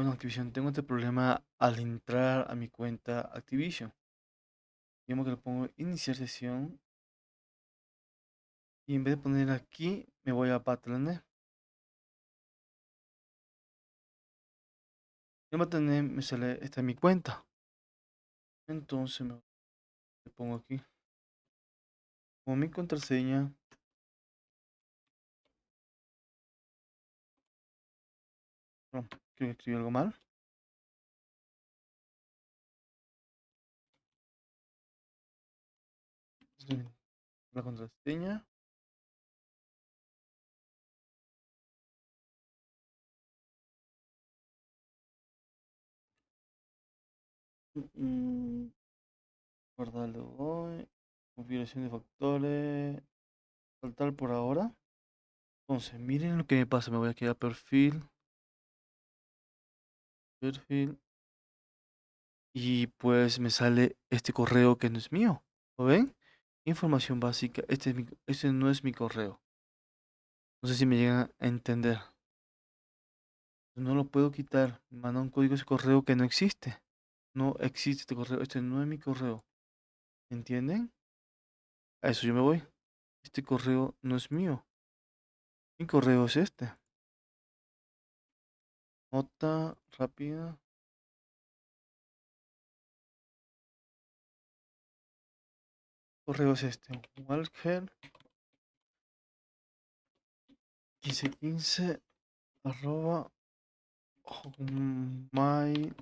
Bueno, Activision, tengo este problema al entrar a mi cuenta Activision. Digamos que le pongo iniciar sesión. Y en vez de poner aquí, me voy a Battle.net. En Battle.net me sale, esta es mi cuenta. Entonces me pongo aquí. Como mi contraseña. No, creo que escribí algo mal. La contraseña. Mm, guardarlo hoy. Configuración de factores. Saltar por ahora. Entonces, miren lo que me pasa. Me voy aquí a perfil. Perfil. Y pues me sale este correo que no es mío. ¿Lo ven? Información básica. Este, es este no es mi correo. No sé si me llegan a entender. No lo puedo quitar. Me manda un código ese correo que no existe. No existe este correo. Este no es mi correo. ¿Entienden? A eso yo me voy. Este correo no es mío. Mi correo es este. Nota rápida. Correo es este. Walker 1515 arroba my